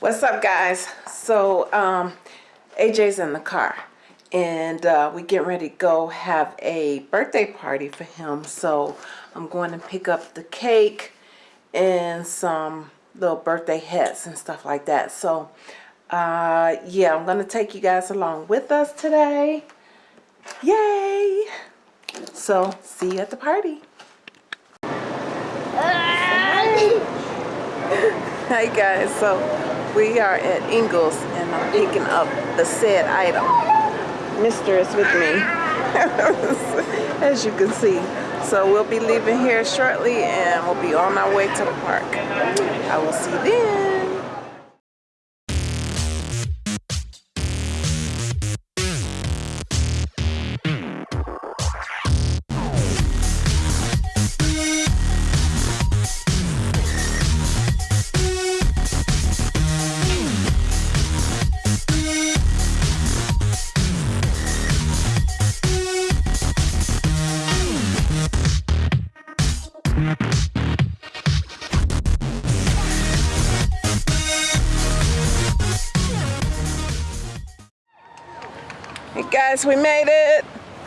What's up, guys? So, um, AJ's in the car, and uh, we getting ready to go have a birthday party for him. So, I'm going to pick up the cake and some little birthday hats and stuff like that. So, uh, yeah, I'm going to take you guys along with us today. Yay! So, see you at the party. Ah! Hey guys, so we are at Ingles and I'm picking up the said item. Mister is with me, as you can see. So we'll be leaving here shortly and we'll be on our way to the park. I will see you then. Hey guys, we made it.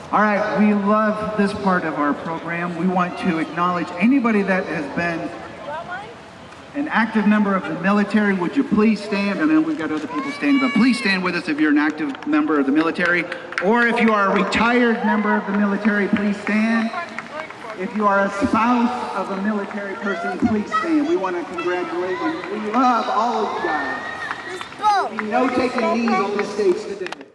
All right, we love this part of our program. We want to acknowledge anybody that has been an active member of the military. Would you please stand? And then we've got other people standing, but please stand with us if you're an active member of the military. Or if you are a retired member of the military, please stand. If you are a spouse of a military person, please stand. We want to congratulate you. We love all of you guys. No taking knees on this stage today.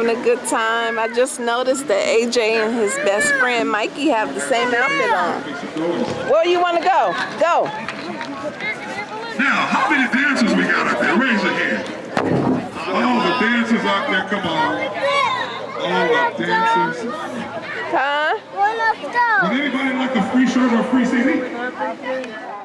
Having a good time. I just noticed that AJ and his best friend Mikey have the same outfit on. Where you want to go? Go. Now, how many dancers we got out there? Raise your hand. All the dancers out there, come on. All the dancers. Huh? Would anybody like a free shirt or a free CD?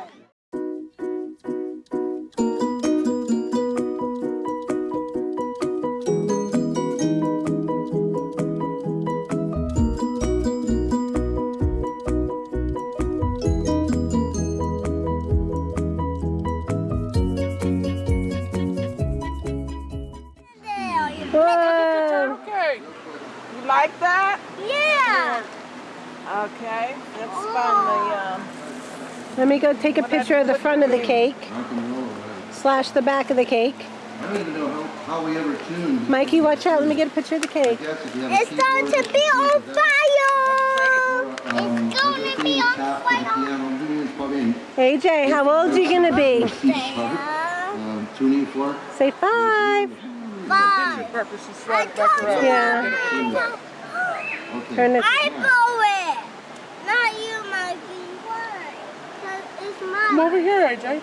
Take a picture of the front of the cake, slash the back of the cake. I don't even know how, how we ever tuned. Mikey, watch out. Let me get a picture of the cake. Yes, if you have a It's going to be on you can do that. fire. Um, It's going to be on tap to the fire. piano. I'm doing this probably in AJ, how old are you going to be? C sharp, um, tuning fork. Say five. Five. I told you. Yeah. Turn it. I blow it. Not you, Mikey. Why? 'Cause it's mine. Come over here, AJ.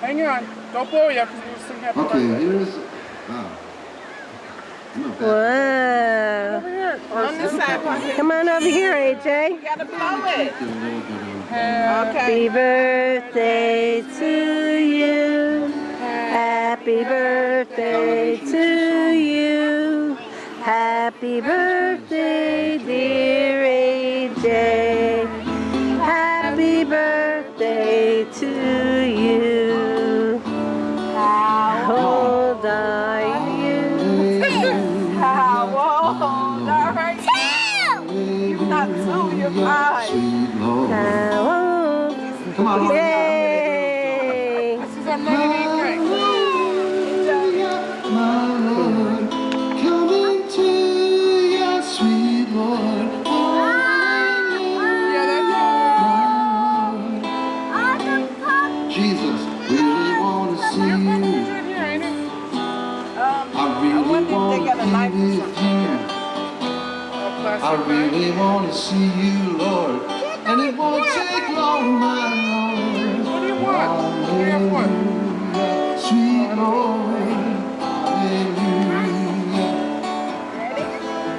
Hang on. Don't blow yet because we'll sing happy Okay, here's. Wow. Ah. I'm not bad. Whoa. Over here. on this side. Come on over here, AJ. You gotta blow it. Get a little bit of. Okay. Happy birthday to you. Happy birthday to you. Happy birthday, dear Not to your eyes. Come on. Yeah. Really wanna see you, Lord. And it won't take long, my Lord. What do you want? Sweet Lord. Hallelujah.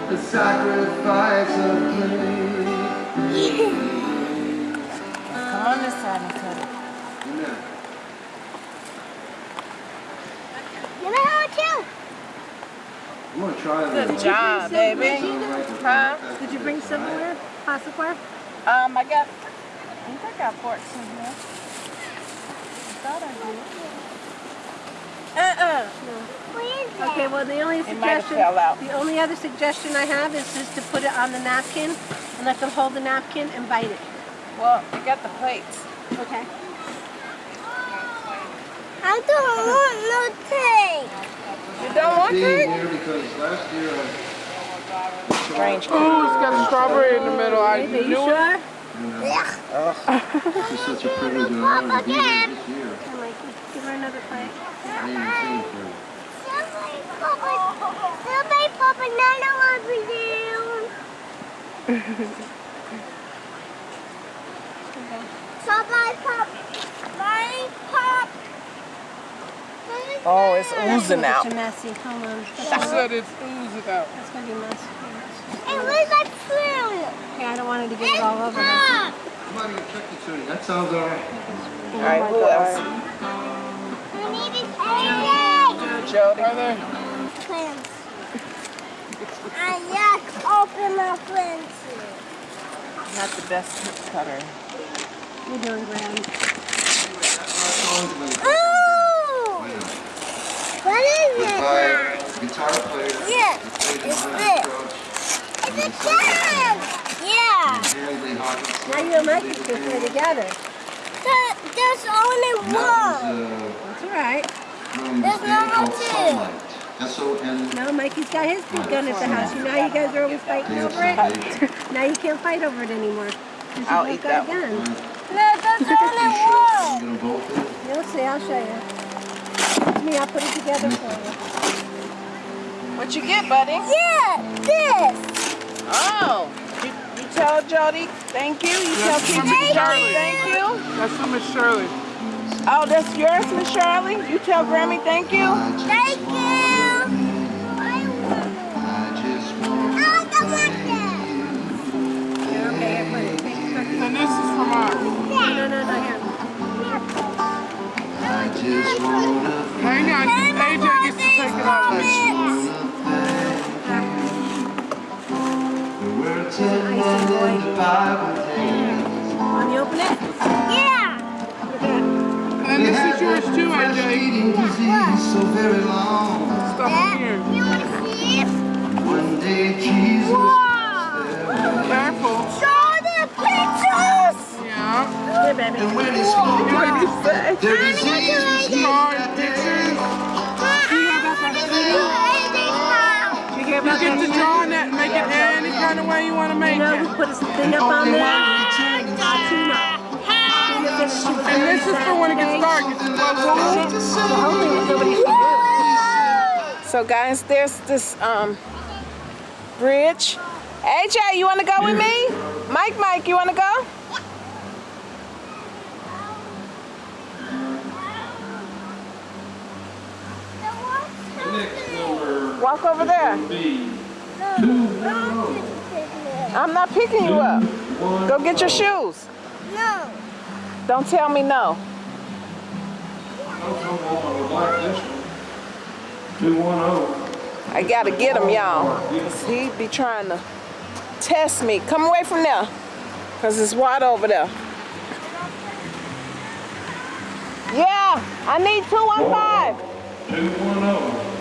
The sacrifice of praise. I'm gonna try Good this. job, baby. Huh? Did you bring silverware? Plasticware? Um, I got, I think I got forks in here. I thought I did. Uh-uh. What is that? Okay, well, the only It suggestion, the only other suggestion I have is just to put it on the napkin and let them hold the napkin and bite it. Well, I got the plates. Okay. I don't want no cake. You don't want Being cake? here because last year uh, Strange. Ooh, it's got a strawberry in the middle. I Baby, you knew it. sure? This is such a privilege and honor to be here this year. Here, Mikey, give her another plate. I ain't seen for Somebody pop a, somebody pop another one for you. Somebody pop, somebody pop. Oh, it's oozing It's out. too messy. Hold on. She said it's oozing out. That's gonna be messy. And where's my spoon? Yeah, I don't want her to get it all over her. Ah, Somebody get Chuck E. Cheese. That sounds all right. All right, who else? I need a cake. Jody. Are there? Friends. I just open my friends. Not the best cutter. You're doing grand. Ooh! Wait a minute. What is it? By guitar player. Yeah, it's this. It's a can. Yeah. Harry Lee Hawkins. Now you and Mikey can play together. There- There's only And that one. was uh, That's all right. from There's this band number called two. Sunlight. S-O-N. No, Mikey's got his big gun at the house. You know how you guys are always fighting over it? Now you can't fight over it anymore. 'Cause You I'll eat got that a gun. No, there's only one. You gonna vote for it? You'll see, I'll show you. It's me, I'll put it together for you. What you get, buddy? Yeah, this. Oh, you, you tell Jody thank you. You tell That's Kiki from Miss Jody Shirley. thank you. That's from Miss Shirley. Oh, that's yours, Miss Shirley. You tell Grammy thank you. Thank you. I I just want want that. Okay, here, put it. Take it, put it. And this is from us. No, no, no, no, here. I just wanna Hang on, AJ gets to take it out of just there. wanna you. The words in the Bible tell Want open it? Yeah. And this is yours too, Fresh AJ. eating disease so very long. Stuff in here. You want to see it? One day Jesus Wow. Careful. Show the pictures. Yeah. Here, baby. and when he spoke What you say? their disease was healed Card that day. pictures. You hear You about get to on that make it any kind of way you want to make You know put a thing up on there? one returning Tina. Tina said that And this is for when it gets dark. It's close to So hopefully nobody should do. So guys, there's this um bridge. AJ, you want to go with me? Mike, Mike, you want to go? Walk over there. I'm not picking you up. Go get your shoes. No. Don't tell me no. I gotta get him, y'all. He be trying to test me. Come away from there. Cause it's wide over there. Yeah, I need 215.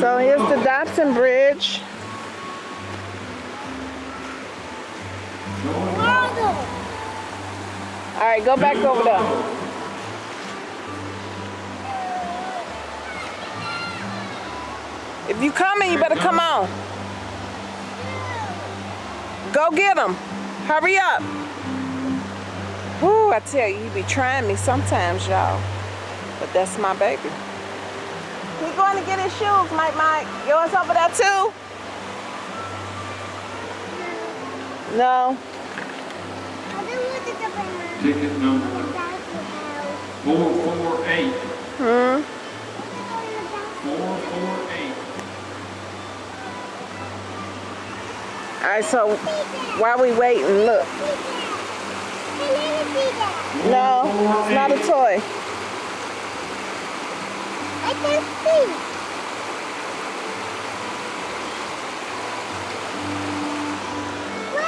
So here's the Dobson Bridge. All right, go back over there. If you coming, you better come on. Go get him. Hurry up. Whew. Ooh, I tell you, he be trying me sometimes, y'all. But that's my baby. He going to get his shoes, Mike Mike. Yours over there too? No. I don't want to go by Ticket number four four eight. Hmm. Four four eight. All right, so while we waiting, look. Hey, let me see that. No, it's not a toy. I can see.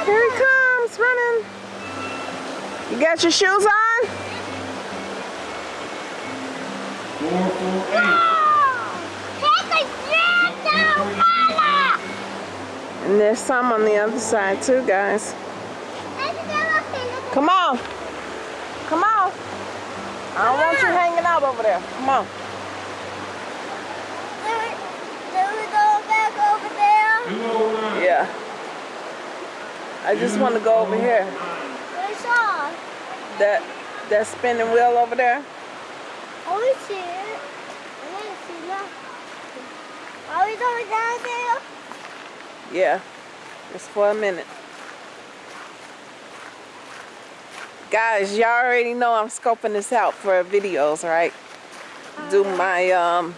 Here he comes, running. You got your shoes on? Four four eight. Take a drink down, Mama. And there's some on the other side too, guys. Let's go up and look at Come on. Come on. I don't want you ah! hanging out over there. Come on. There- there we go back over there. Two oh nine. Yeah. I just want to go over here. Where's all? That that spinning wheel over there. Oh, we see it. I didn't see nothing. Are we going down there? Yeah. Just for a minute. Guys, y'all already know I'm scoping this out for videos, right? Do my um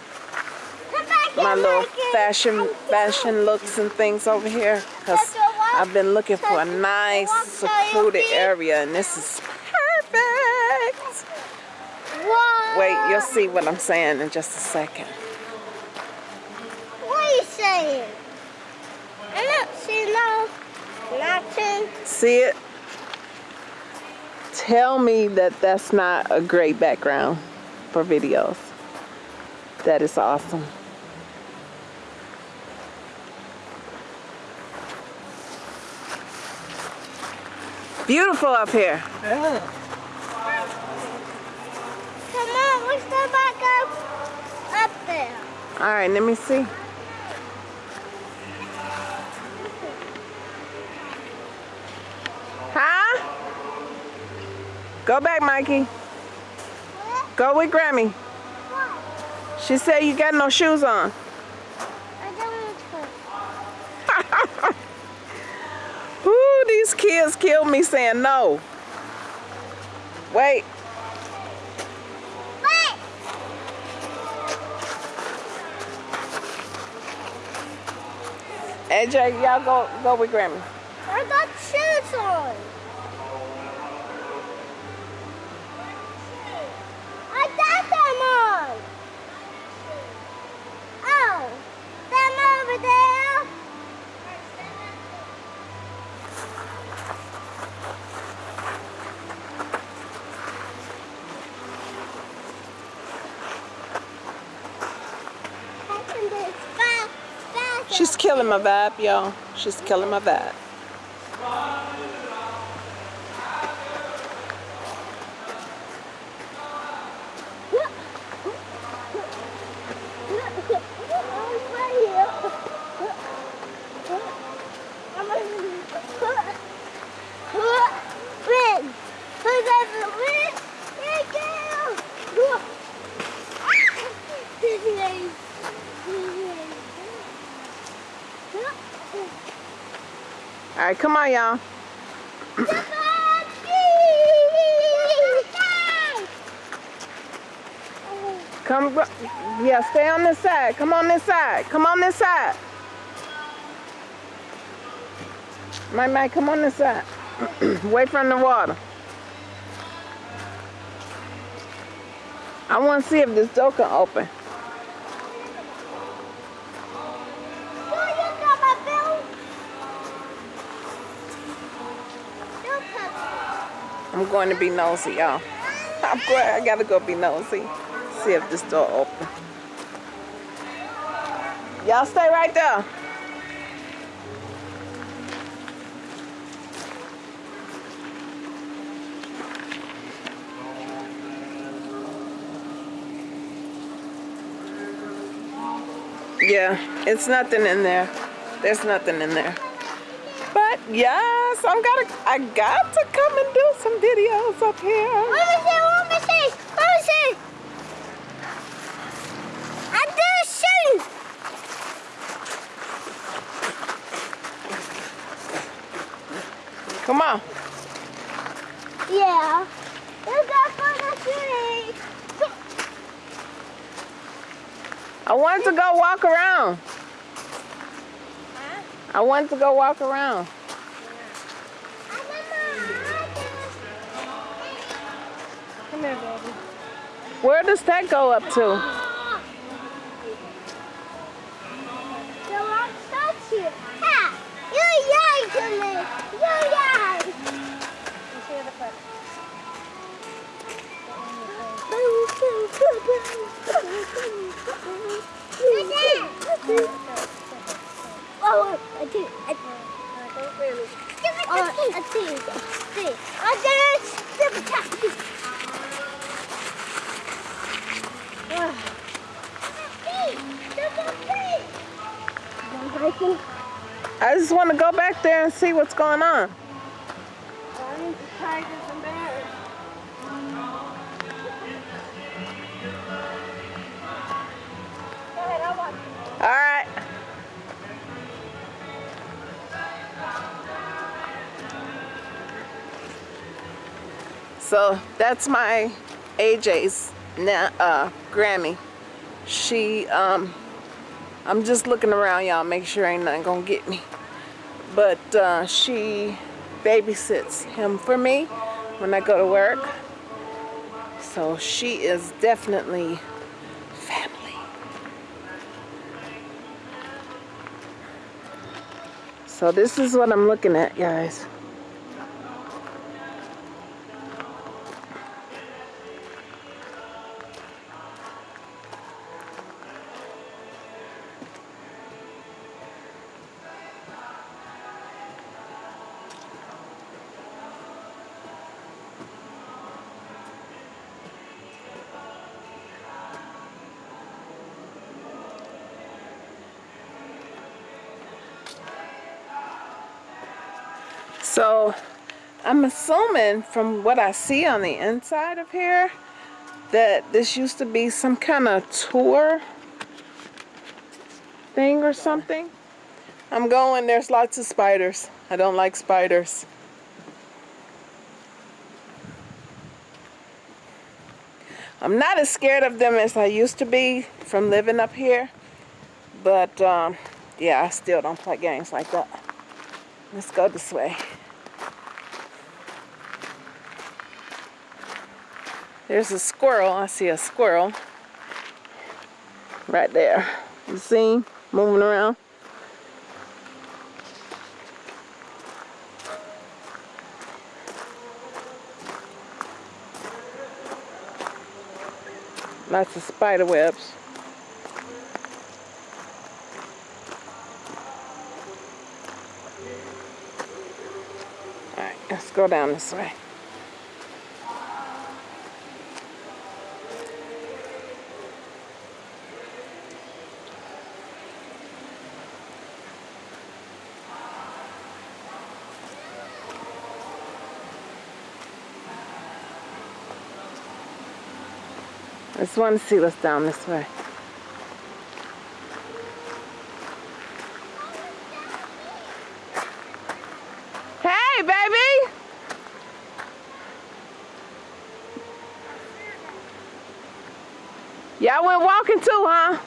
my little fashion fashion looks and things over here because I've been looking for a nice secluded area and this is perfect. Wait, you'll see what I'm saying in just a second. What are you saying? I don't see no nothing. See it? Tell me that that's not a great background for videos. That is awesome. Beautiful up here. Yeah. Come on, let's go back up, up there. All right, let me see. Huh? Go back, Mikey. What? Go with Grammy. What? She said you got no shoes on. I don't want to. Ooh, these kids killed me saying no. Wait, Wait! AJ, y'all go go with Grammy. I got shoes on. I got them on. Oh, them over there. I can do it fast, fast. She's killing my vibe, y'all. She's killing my vibe. Right, come on, y'all. Come, yeah, stay on this side. Come on this side. Come on this side. My, Mike, come on this side. Away from the water. I want to see if this door can open. Going to be nosy, y'all. I'm I gotta go be nosy. See if this door open. Y'all stay right there. Yeah, it's nothing in there. There's nothing in there. Yes, I'm gotta. I got to come and do some videos up here. Let me see, let me see, let me see. I did see. Come on. Yeah. You got the city. I wanted to go walk around. I wanted to go walk around. Come here, baby. Where does that go up to? The rock touch you. Ha! You yay to me. You yay. You see the foot. Oh, I did. I Uh, don't really. Oh, I did. See. I did. Super tap. I just want to go back there and see what's going on. All right. So that's my AJ's na- uh, Grammy. She, um, I'm just looking around, y'all, make sure ain't nothing gonna get me. But uh, she babysits him for me when I go to work. So she is definitely family. So this is what I'm looking at, guys. So I'm assuming from what I see on the inside of here that this used to be some kind of tour thing or something. I'm going, there's lots of spiders. I don't like spiders. I'm not as scared of them as I used to be from living up here. But um, yeah, I still don't play games like that. Let's go this way. There's a squirrel. I see a squirrel right there. You see? Moving around. Lots of spider webs. Alright, let's go down this way. I just want to see what's down this way. Hey, baby! Y'all went walking too, huh?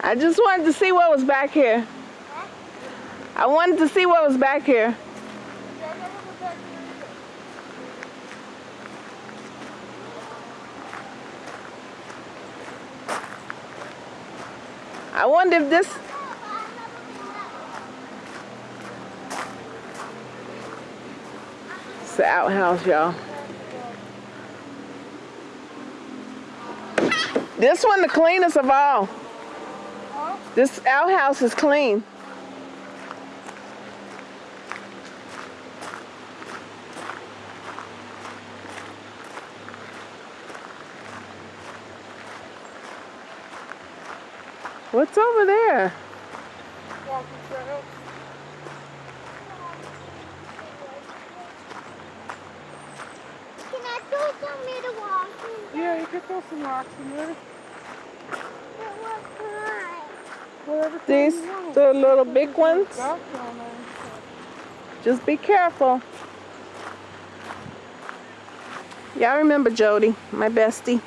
I just wanted to see what was back here. I wanted to see what was back here. Wonder if this. It's the outhouse, y'all. This one the cleanest of all. This outhouse is clean. What's over there? Can I throw some little rocks in there? Yeah, you can throw some rocks in there. Well, These, the little big ones. Just be careful. Y'all remember Jody, my bestie.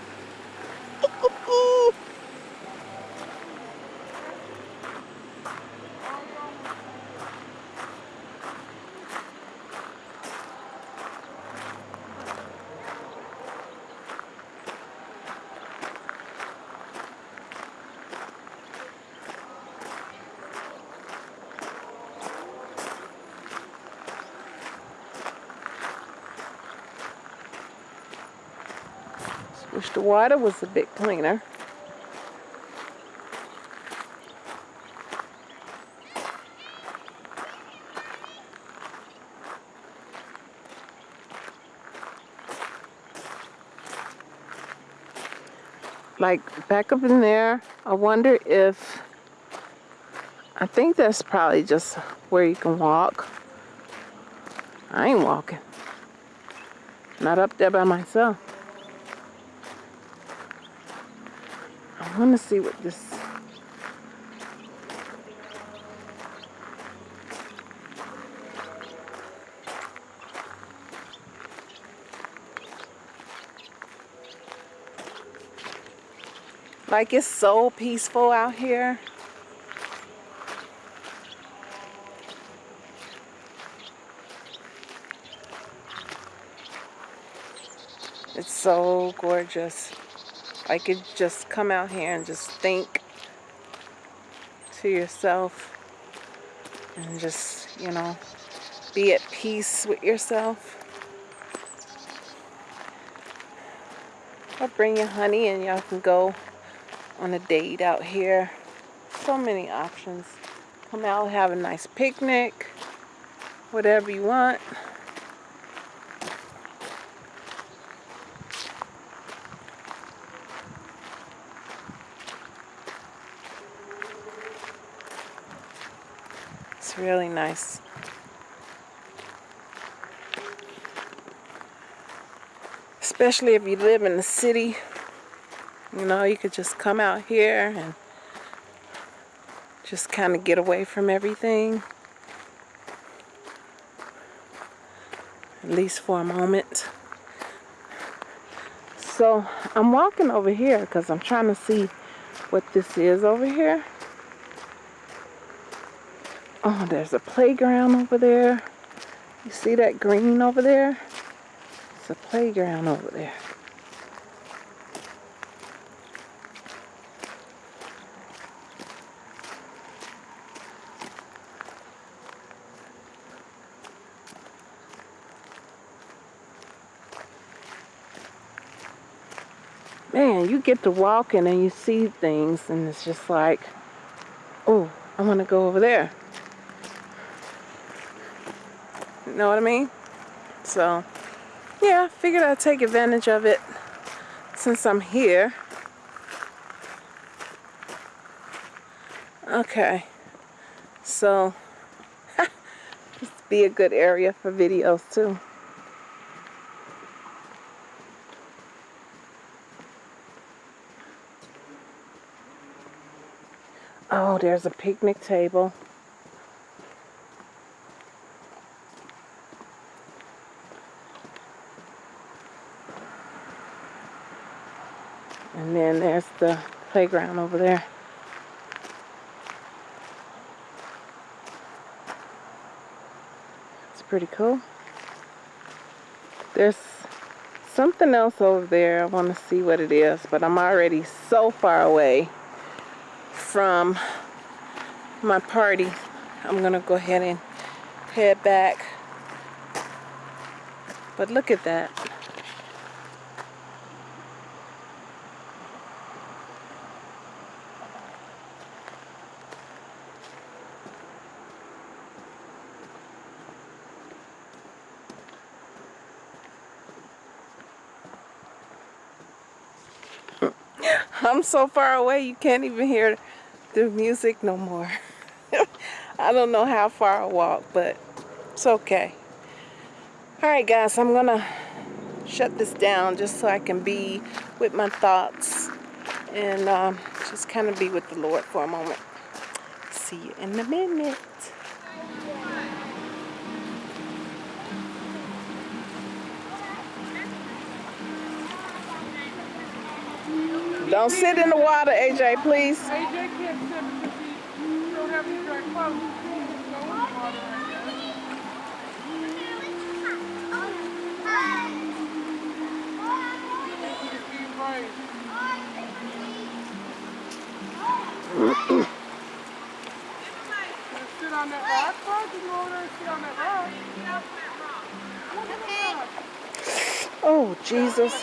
Wish the water was a bit cleaner. Like back up in there, I wonder if, I think that's probably just where you can walk. I ain't walking. Not up there by myself. Want to see what this. Like it's so peaceful out here. It's so gorgeous. I could just come out here and just think to yourself and just, you know, be at peace with yourself. I'll bring you honey and y'all can go on a date out here. So many options. Come out, have a nice picnic, whatever you want. Really nice. Especially if you live in the city. You know, you could just come out here and just kind of get away from everything. At least for a moment. So I'm walking over here because I'm trying to see what this is over here. Oh, there's a playground over there. You see that green over there? It's a playground over there. Man, you get to walking and you see things and it's just like, oh, I want to go over there. You know what I mean? So, yeah, figured I'd take advantage of it since I'm here. Okay, so this be a good area for videos too. Oh, there's a picnic table. And then there's the playground over there. It's pretty cool. There's something else over there. I want to see what it is, but I'm already so far away from my party. I'm going to go ahead and head back. But look at that. I'm so far away you can't even hear the music no more. I don't know how far I walk, but it's okay. Alright guys, I'm gonna shut this down just so I can be with my thoughts and um, just kind of be with the Lord for a moment. See you in a minute. Don't sit in the water, AJ, please. AJ can't sit because he don't have any dry clothes. He can't go in the water right now. He just being brave. Gonna sit on that rock, bro? You go over sit on that rock. Look at that rock. Oh, Jesus.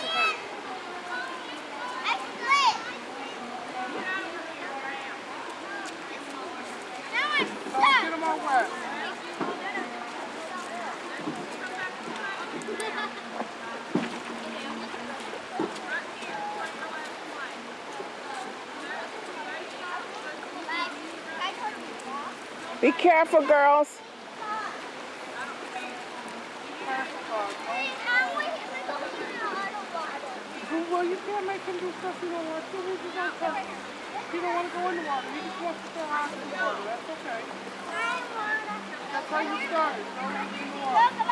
Careful, girls. Well, you can't make him do stuff you don't want to. He just wants to. He don't want to go in the water. He just wants to stay out in the water. That's okay. That's how you started. Don't have to get in the water.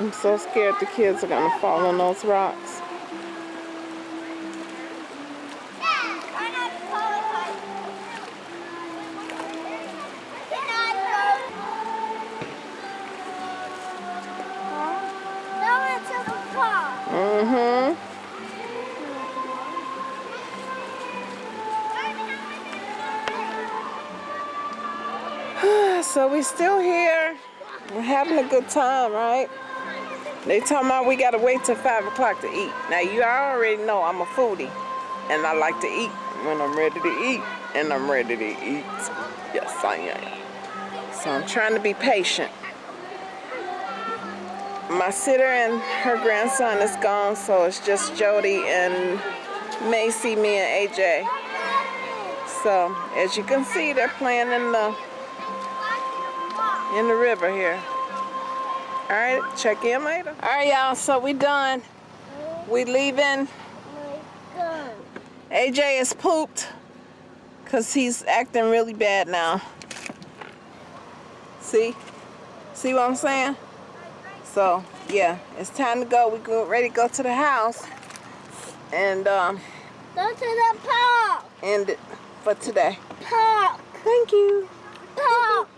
I'm so scared the kids are gonna fall on those rocks. Still here. We're having a good time, right? They talking about we gotta wait till five o'clock to eat. Now you already know I'm a foodie, and I like to eat when I'm ready to eat, and I'm ready to eat. Yes, I am. So I'm trying to be patient. My sitter and her grandson is gone, so it's just Jody and Macy, me and AJ. So as you can see, they're playing in the in the river here. All right, check in later. All right, y'all, so we done. We leaving. AJ is pooped because he's acting really bad now. See? See what I'm saying? So, yeah, it's time to go. We're ready to go to the house and um, Go to the park. end it for today. Park. Thank you. Park.